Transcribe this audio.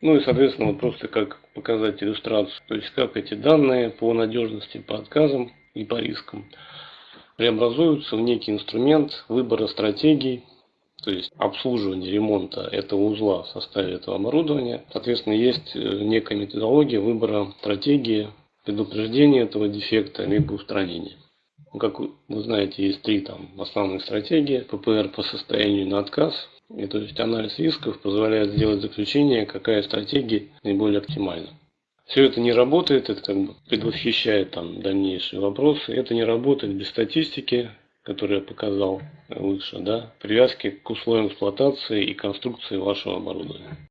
Ну и, соответственно, вот просто как показать иллюстрацию, то есть как эти данные по надежности, по отказам и по рискам преобразуются в некий инструмент выбора стратегий, то есть обслуживания ремонта этого узла в составе этого оборудования. Соответственно, есть э, некая методология выбора стратегии предупреждения этого дефекта либо устранения. Ну, как вы знаете, есть три там основных стратегии. ППР по состоянию на отказ. И, то есть анализ рисков позволяет сделать заключение, какая стратегия наиболее оптимальна. Все это не работает, это как бы предвосхищает там дальнейшие вопросы. Это не работает без статистики, которую я показал выше, да, привязки к условиям эксплуатации и конструкции вашего оборудования.